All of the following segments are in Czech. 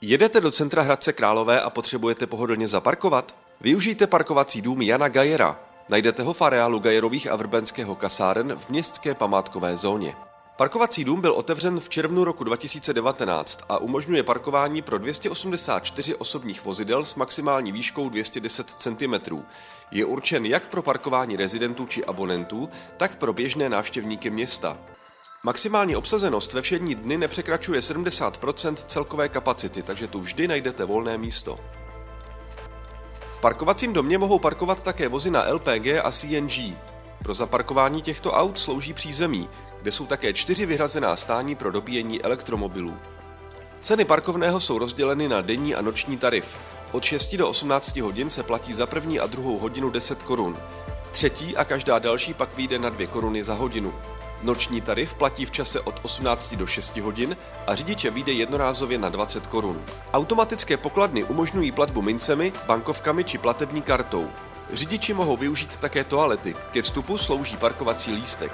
Jedete do centra Hradce Králové a potřebujete pohodlně zaparkovat? Využijte parkovací dům Jana Gajera. Najdete ho v areálu Gajerových a Vrbenského kasáren v městské památkové zóně. Parkovací dům byl otevřen v červnu roku 2019 a umožňuje parkování pro 284 osobních vozidel s maximální výškou 210 cm. Je určen jak pro parkování rezidentů či abonentů, tak pro běžné návštěvníky města. Maximální obsazenost ve všední dny nepřekračuje 70% celkové kapacity, takže tu vždy najdete volné místo. V parkovacím domě mohou parkovat také vozy na LPG a CNG. Pro zaparkování těchto aut slouží přízemí, kde jsou také čtyři vyhrazená stání pro dobíjení elektromobilů. Ceny parkovného jsou rozděleny na denní a noční tarif. Od 6 do 18 hodin se platí za první a druhou hodinu 10 korun. Třetí a každá další pak vyjde na 2 koruny za hodinu. Noční tarif platí v čase od 18 do 6 hodin a řidiče vyjde jednorázově na 20 korun. Automatické pokladny umožňují platbu mincemi, bankovkami či platební kartou. Řidiči mohou využít také toalety, ke vstupu slouží parkovací lístek.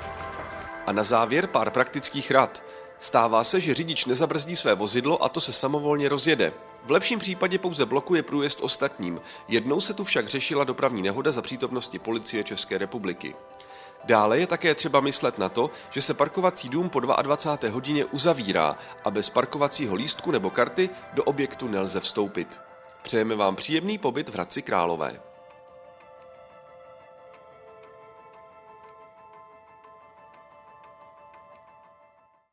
A na závěr pár praktických rad. Stává se, že řidič nezabrzdí své vozidlo a to se samovolně rozjede. V lepším případě pouze blokuje průjezd ostatním. Jednou se tu však řešila dopravní nehoda za přítomnosti policie České republiky. Dále je také třeba myslet na to, že se parkovací dům po 22. hodině uzavírá a bez parkovacího lístku nebo karty do objektu nelze vstoupit. Přejeme vám příjemný pobyt v Hradci Králové.